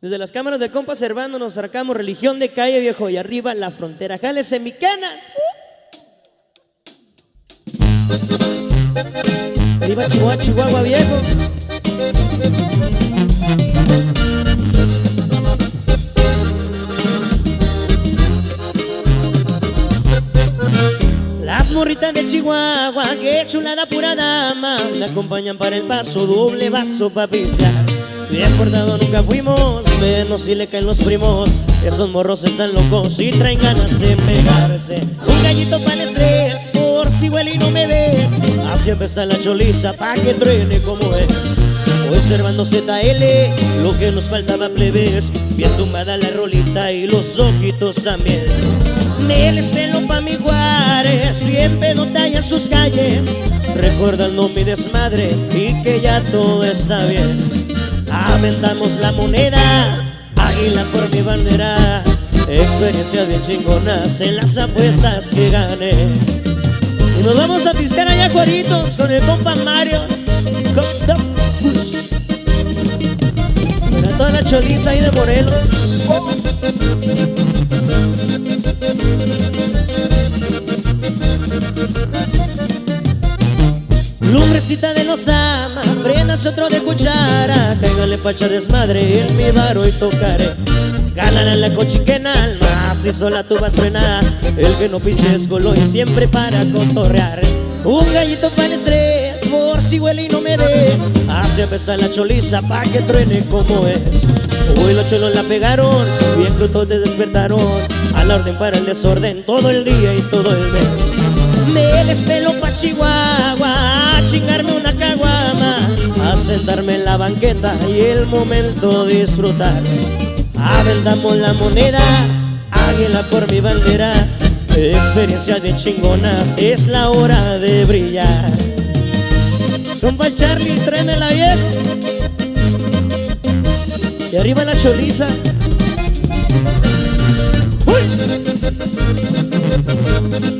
Desde las cámaras de compa Servando nos sacamos religión de calle viejo y arriba la frontera. Jálese mi cana. Arriba Chihuahua, Chihuahua viejo. Las morritas de Chihuahua, qué chulada pura dama, me acompañan para el paso, doble vaso pa' pistear. Bien portado nunca fuimos, menos si le caen los primos. Esos morros están locos y traen ganas de pegarse. Un gallito para el estrés, por si huele y no me ve. Así está la choliza pa' que truene como es. Hoy Servando ZL, lo que nos faltaba plebes. Bien tumbada la rolita y los ojitos también. Me les pelo pa' mi Juárez, bien pedota en sus calles. Recordando mi desmadre y que ya todo está bien. Aventamos la moneda, águila por mi bandera. Experiencias bien chingonas en las apuestas que gané. Y nos vamos a pistear allá Juaritos con el compa Mario. Con. Para toda la choriza ahí de Morelos. Lumbrecita de los ama, prendas otro de cuchara Cáigale pacha desmadre en mi bar hoy tocaré. Gánale la cochiquena al macizo la tuba truena El que no pise es golo y siempre para cotorrear. Un gallito para el estrés, por si huele y no me ve. Así apesta la choliza pa' que truene como es. Hoy los cholos la pegaron, bien crudos te despertaron. A la orden para el desorden, todo el día y todo el mes. Me despelo pa' Chihuahua. A chingarme una caguama, a sentarme en la banqueta y el momento disfrutar. Aventamos la moneda, águila por mi bandera, experiencias bien chingonas, es la hora de brillar. Compa Charlie, tráeme la vieja. Y arriba la choriza. ¡Uy!